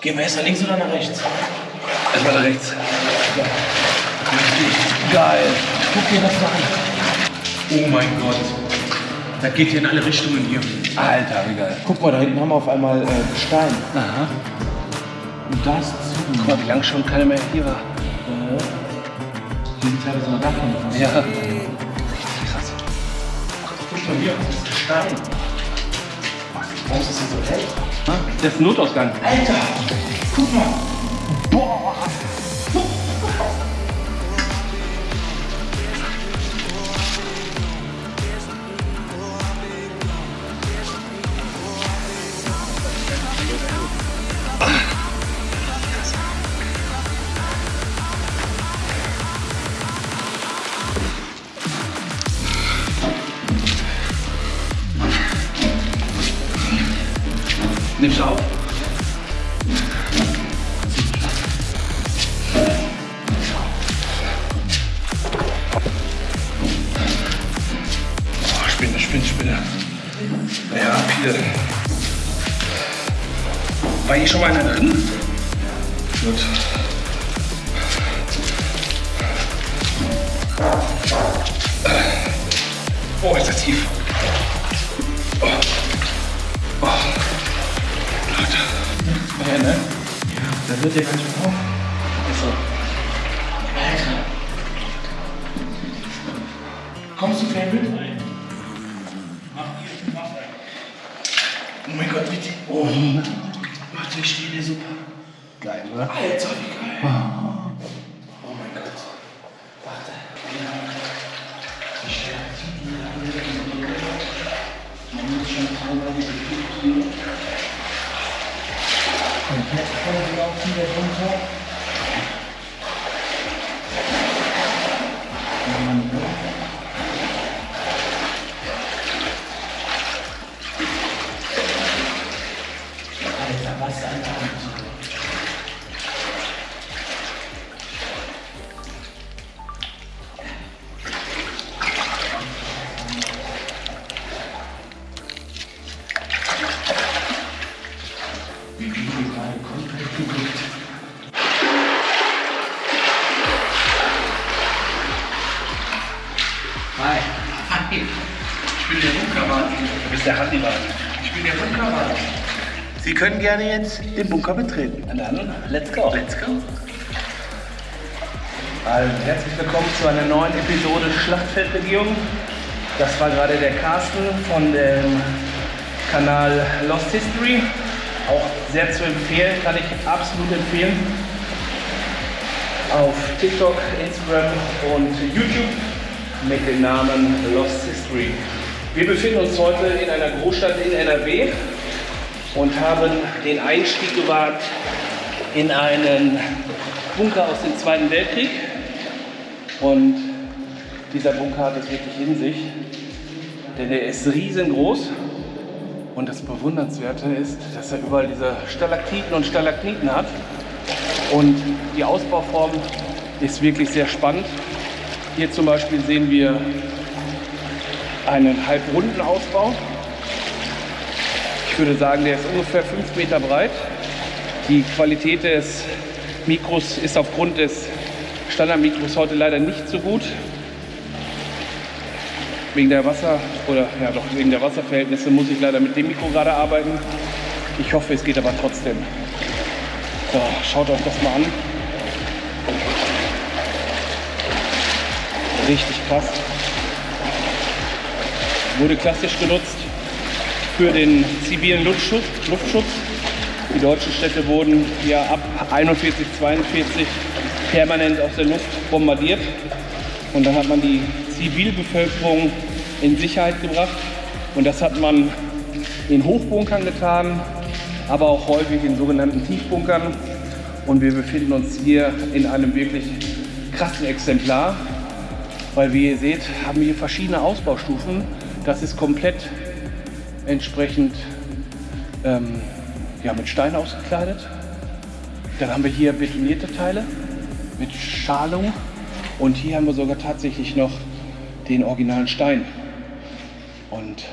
Gehen wir erst nach links oder nach rechts? Erstmal nach rechts. Geil. Guck dir das mal an. Oh mein Gott. Das geht hier in alle Richtungen hier. Alter, wie geil. Guck mal, da hinten haben wir auf einmal äh, Gestein. Aha. Und das Guck mal, wie lange schon keiner mehr hier war. Die sind teilweise noch davon. Ja. Krass. Ach, guck mal hier, das ist Gestein. Warum ist das hier so hell? Das ist Notausgang. Alter, guck mal. Boah. Nimmst du auf? Oh, Spinne, Spinne, Spinne. Ja, hier. War hier schon mal einer drin? Gut. Oh, ist das tief. Oh. Ja, ne? Das wird ja ganz schön hoch. So. Alter. Kommst du vielleicht mit? Oh mein Gott, bitte. Oh. Warte, ich stehe dir super. Geil, oder? Alter, wie geil. Oh mein Gott. Warte. Ich stehe Man muss schon teilweise gefühlt hier. Komplett vollgelaufen, der runter. Mann, Sie können gerne jetzt den Bunker betreten. Na dann, let's go. Let's go. Also, herzlich willkommen zu einer neuen Episode Schlachtfeldregierung. Das war gerade der Carsten von dem Kanal Lost History. Auch sehr zu empfehlen, kann ich absolut empfehlen. Auf TikTok, Instagram und YouTube mit dem Namen Lost History. Wir befinden uns heute in einer Großstadt in NRW und haben den Einstieg gewagt in einen Bunker aus dem Zweiten Weltkrieg. Und dieser Bunker hat es wirklich in sich, denn er ist riesengroß. Und das Bewundernswerte ist, dass er überall diese Stalaktiten und Stalagniten hat. Und die Ausbauform ist wirklich sehr spannend. Hier zum Beispiel sehen wir einen halbrunden Ausbau. Ich würde sagen, der ist ungefähr 5 Meter breit. Die Qualität des Mikros ist aufgrund des Standardmikros heute leider nicht so gut. Wegen der Wasser oder ja doch wegen der Wasserverhältnisse muss ich leider mit dem Mikro gerade arbeiten. Ich hoffe, es geht aber trotzdem. So, schaut euch das mal an. Richtig krass. Wurde klassisch genutzt für den zivilen Luftschutz. Luftschutz. Die deutschen Städte wurden ja ab 41, 42 permanent aus der Luft bombardiert. Und dann hat man die Zivilbevölkerung in Sicherheit gebracht. Und das hat man in Hochbunkern getan, aber auch häufig in sogenannten Tiefbunkern. Und wir befinden uns hier in einem wirklich krassen Exemplar, weil wie ihr seht, haben wir hier verschiedene Ausbaustufen. Das ist komplett entsprechend ähm, ja, mit Stein ausgekleidet. Dann haben wir hier betonierte Teile mit Schalung und hier haben wir sogar tatsächlich noch den originalen Stein. Und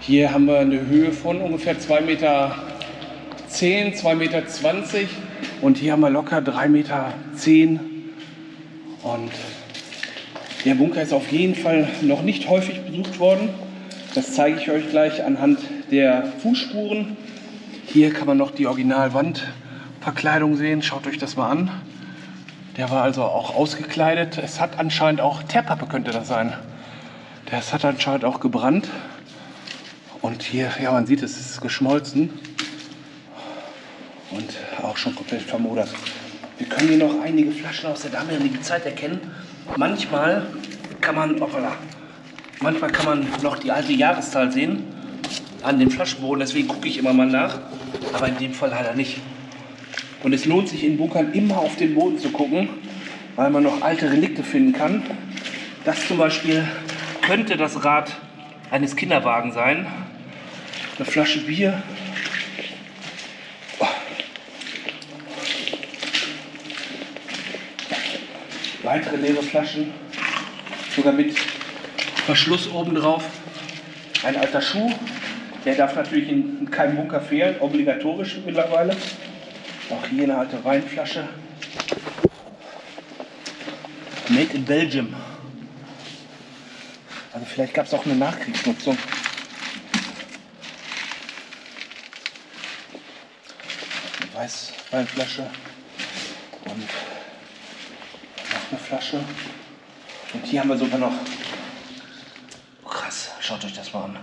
hier haben wir eine Höhe von ungefähr 2,20 Meter 10, 2,20 Meter und hier haben wir locker 3,10 Meter. Und der Bunker ist auf jeden Fall noch nicht häufig besucht worden. Das zeige ich euch gleich anhand der Fußspuren. Hier kann man noch die Originalwandverkleidung sehen. Schaut euch das mal an. Der war also auch ausgekleidet. Es hat anscheinend auch, Teerpappe könnte das sein. Das hat anscheinend auch gebrannt. Und hier, ja man sieht, es ist geschmolzen. Und auch schon komplett vermodert. Wir können hier noch einige Flaschen aus der damaligen Zeit erkennen. Manchmal kann man, hoppala, manchmal kann man noch die alte Jahreszahl sehen an dem Flaschenboden. Deswegen gucke ich immer mal nach. Aber in dem Fall leider nicht. Und es lohnt sich in Bunkern immer auf den Boden zu gucken, weil man noch alte Relikte finden kann. Das zum Beispiel könnte das Rad eines Kinderwagens sein. Eine Flasche Bier. Oh. Weitere leere Flaschen. Sogar mit Verschluss oben drauf. Ein alter Schuh. Der darf natürlich in keinem Bunker fehlen, obligatorisch mittlerweile. Auch hier eine alte Weinflasche. Made in Belgium. Also vielleicht gab es auch eine Nachkriegsnutzung. Eine Weißweinflasche und noch eine Flasche. Und hier haben wir sogar noch. Schaut euch das mal an.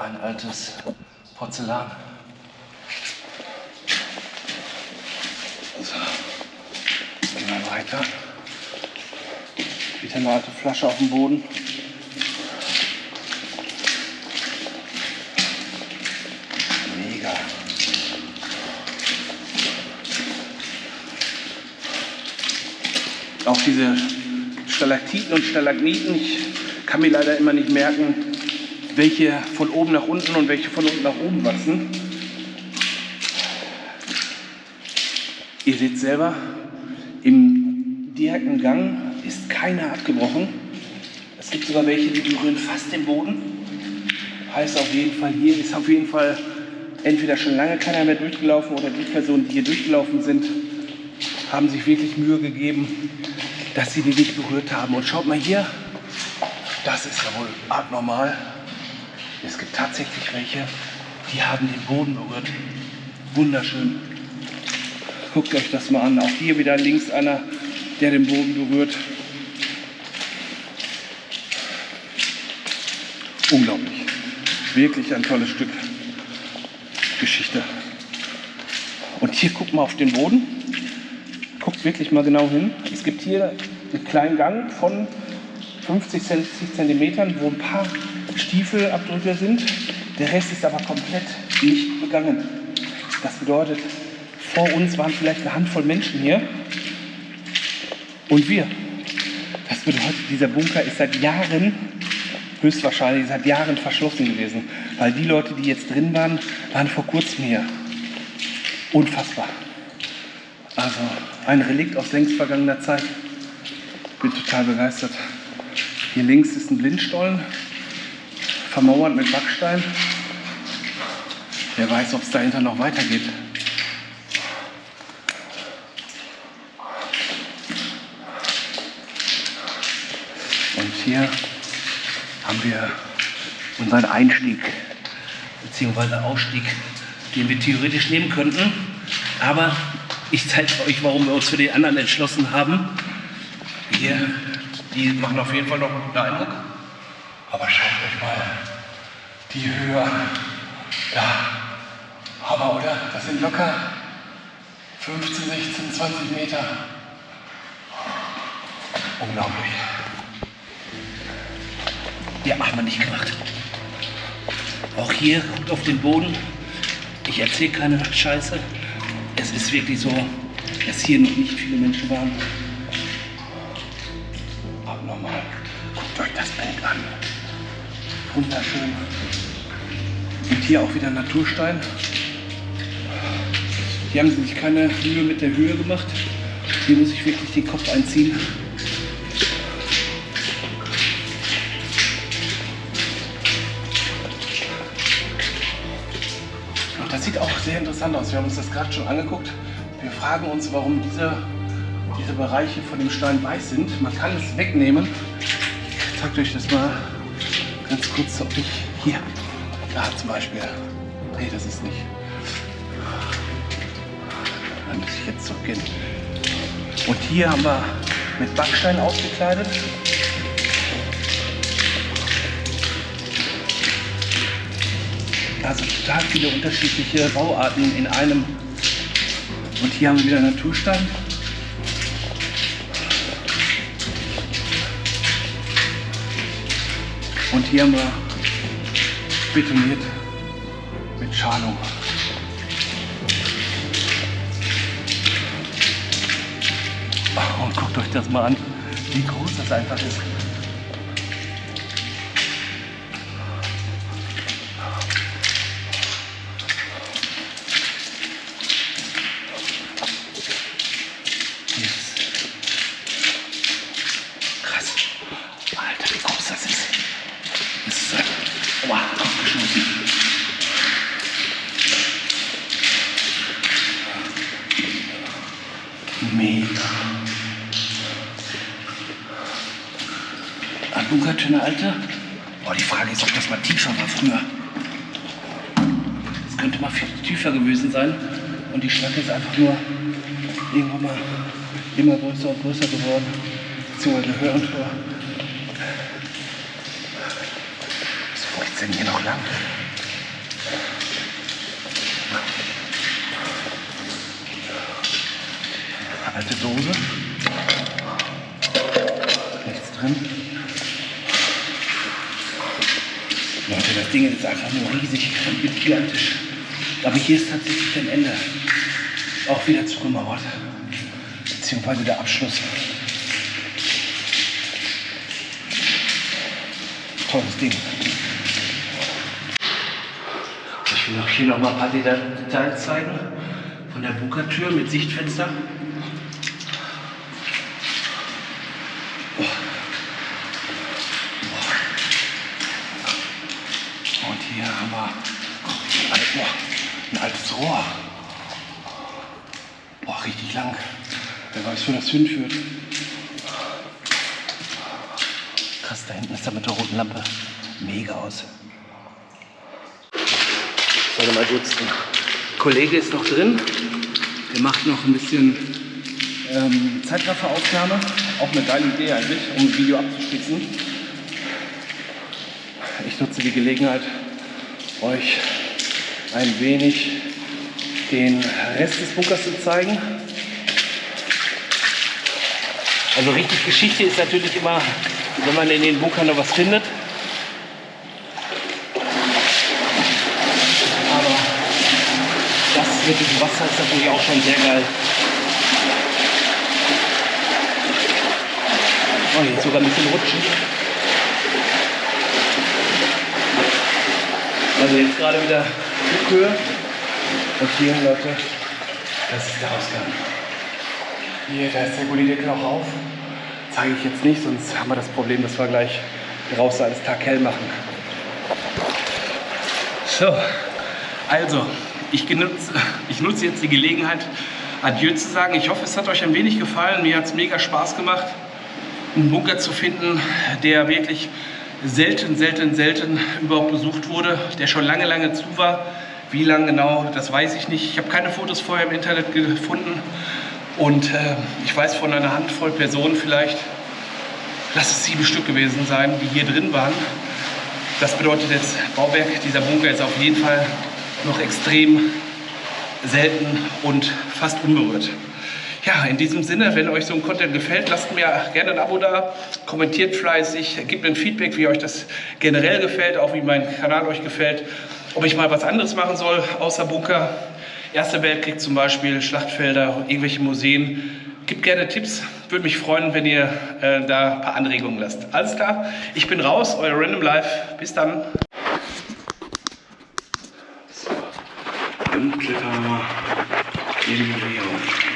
Ein altes Porzellan. So, gehen wir weiter. Wieder eine alte Flasche auf dem Boden. Mega. Auch diese Stalaktiten und Stalagmiten, ich kann mir leider immer nicht merken, welche von oben nach unten und welche von unten nach oben wachsen. Ihr seht selber, im direkten Gang ist keiner abgebrochen. Es gibt sogar welche, die berühren fast den Boden. Heißt auf jeden Fall, hier ist auf jeden Fall entweder schon lange keiner mehr durchgelaufen oder die Personen, die hier durchgelaufen sind, haben sich wirklich Mühe gegeben, dass sie die nicht berührt haben. Und schaut mal hier, das ist ja wohl abnormal. Es gibt tatsächlich welche, die haben den Boden berührt. Wunderschön. Guckt euch das mal an. Auch hier wieder links einer, der den Boden berührt. Unglaublich. Wirklich ein tolles Stück Geschichte. Und hier guckt mal auf den Boden. Guckt wirklich mal genau hin. Es gibt hier einen kleinen Gang von 50 Zentimetern, wo ein paar Stiefelabdrücke sind. Der Rest ist aber komplett nicht begangen. Das bedeutet, vor uns waren vielleicht eine Handvoll Menschen hier und wir. Das bedeutet, dieser Bunker ist seit Jahren, höchstwahrscheinlich seit Jahren verschlossen gewesen. Weil die Leute, die jetzt drin waren, waren vor kurzem hier. Unfassbar. Also ein Relikt aus längst vergangener Zeit. Bin total begeistert. Hier links ist ein Blindstollen, vermauert mit Backstein. Wer weiß, ob es dahinter noch weitergeht. Und hier haben wir unseren Einstieg bzw. Ausstieg, den wir theoretisch nehmen könnten. Aber ich zeige euch, warum wir uns für den anderen entschlossen haben. Hier, die machen auf jeden Fall noch einen guten Eindruck. Aber schaut euch mal die Höhe an. Da. Hammer, oder? Das sind locker 15, 16, 20 Meter. Unglaublich. Ja, haben wir nicht gemacht. Auch hier, guckt auf den Boden. Ich erzähle keine Scheiße. Es ist wirklich so, dass hier noch nicht viele Menschen waren. Wunderschön. Und hier auch wieder Naturstein. Hier haben sie sich keine Mühe mit der Höhe gemacht. Hier muss ich wirklich den Kopf einziehen. Ach, das sieht auch sehr interessant aus. Wir haben uns das gerade schon angeguckt. Wir fragen uns, warum diese, diese Bereiche von dem Stein weiß sind. Man kann es wegnehmen. Ich zeige euch das mal ganz kurz, ob ich hier, da zum Beispiel. Nee, das ist nicht. Dann muss ich jetzt zurückgehen. Und hier haben wir mit Backstein ausgekleidet. Also total viele unterschiedliche Bauarten in einem. Und hier haben wir wieder Naturstein. Und hier haben wir betoniert mit Schalung. Oh, Und guckt euch das mal an, wie groß das einfach ist. Ein Bunkertönne, Alter. Boah, die Frage ist, ob das mal tiefer war früher. Das könnte mal viel tiefer gewesen sein. Und die Schlacke ist einfach nur irgendwann mal immer größer und größer geworden. Beziehungsweise höher und höher. Wo geht's denn hier noch lang? Alte Dose. Nichts drin. Leute, das Ding ist einfach nur riesig und gigantisch. Aber hier ist tatsächlich ein Ende. Auch wieder zugemauert. Beziehungsweise der Abschluss. Tolles Ding. Ich will auch hier noch mal ein paar Deta- Details zeigen. Von der Bunkertür mit Sichtfenster. Und hier haben wir guck, ein, boah, ein altes Rohr. Boah, richtig lang. Wer weiß, wo das hinführt. Krass, da hinten ist er mit der roten Lampe. Mega aus. Warte mal kurz. Der Kollege ist noch drin. Der macht noch ein bisschen ähm, Zeitrafferaufnahme. Auch eine geile Idee eigentlich, um ein Video abzuspitzen. Ich nutze die Gelegenheit, euch ein wenig den Rest des Bunkers zu zeigen. Also richtig Geschichte ist natürlich immer, wenn man in den Bunkern noch was findet. Aber das mit dem Wasser ist natürlich auch schon sehr geil. Oh, hier ist sogar ein bisschen rutschig. Also jetzt gerade wieder Flughöhe. Und hier, Leute, das ist der Ausgang. Hier, da ist der Gullideckel auch auf. Zeige ich jetzt nicht, sonst haben wir das Problem, dass wir gleich draußen alles taghell machen. So, also, ich, genutze, ich nutze jetzt die Gelegenheit, Adieu zu sagen. Ich hoffe, es hat euch ein wenig gefallen. Mir hat es mega Spaß gemacht, einen Bunker zu finden, der wirklich selten, selten, selten überhaupt besucht wurde, der schon lange, lange zu war. Wie lange genau, das weiß ich nicht. Ich habe keine Fotos vorher im Internet gefunden. Und äh, ich weiß von einer Handvoll Personen vielleicht, lass es sieben Stück gewesen sein, die hier drin waren. Das bedeutet, das Bauwerk dieser Bunker ist auf jeden Fall noch extrem selten und fast unberührt. Ja, in diesem Sinne, wenn euch so ein Content gefällt, lasst mir gerne ein Abo da, kommentiert fleißig, gebt mir ein Feedback, wie euch das generell gefällt, auch wie mein Kanal euch gefällt, ob ich mal was anderes machen soll, außer Bunker. Erster Weltkrieg zum Beispiel, Schlachtfelder, irgendwelche Museen. Gebt gerne Tipps, würde mich freuen, wenn ihr äh, da ein paar Anregungen lasst. Alles klar, ich bin raus, euer Random Life. Bis dann. So, dann klettern wir mal irgendwo